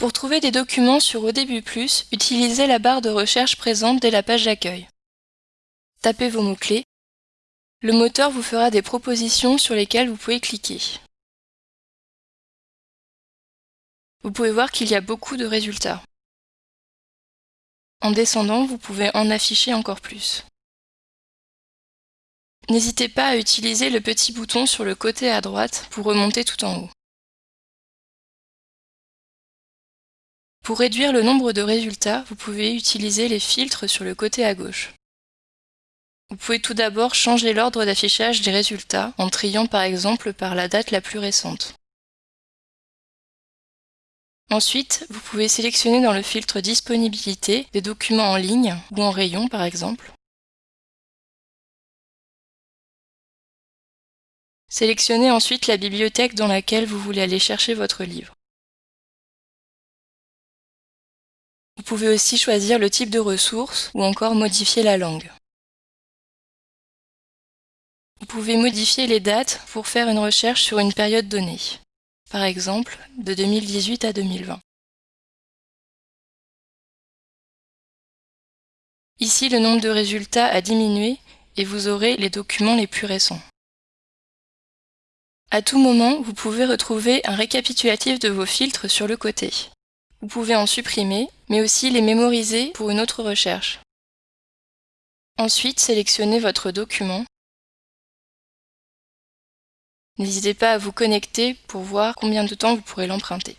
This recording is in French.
Pour trouver des documents sur ODB+, utilisez la barre de recherche présente dès la page d'accueil. Tapez vos mots-clés. Le moteur vous fera des propositions sur lesquelles vous pouvez cliquer. Vous pouvez voir qu'il y a beaucoup de résultats. En descendant, vous pouvez en afficher encore plus. N'hésitez pas à utiliser le petit bouton sur le côté à droite pour remonter tout en haut. Pour réduire le nombre de résultats, vous pouvez utiliser les filtres sur le côté à gauche. Vous pouvez tout d'abord changer l'ordre d'affichage des résultats en triant par exemple par la date la plus récente. Ensuite, vous pouvez sélectionner dans le filtre Disponibilité des documents en ligne ou en rayon par exemple. Sélectionnez ensuite la bibliothèque dans laquelle vous voulez aller chercher votre livre. Pouvez aussi choisir le type de ressources ou encore modifier la langue. Vous pouvez modifier les dates pour faire une recherche sur une période donnée, par exemple de 2018 à 2020. Ici, le nombre de résultats a diminué et vous aurez les documents les plus récents. À tout moment, vous pouvez retrouver un récapitulatif de vos filtres sur le côté. Vous pouvez en supprimer, mais aussi les mémoriser pour une autre recherche. Ensuite, sélectionnez votre document. N'hésitez pas à vous connecter pour voir combien de temps vous pourrez l'emprunter.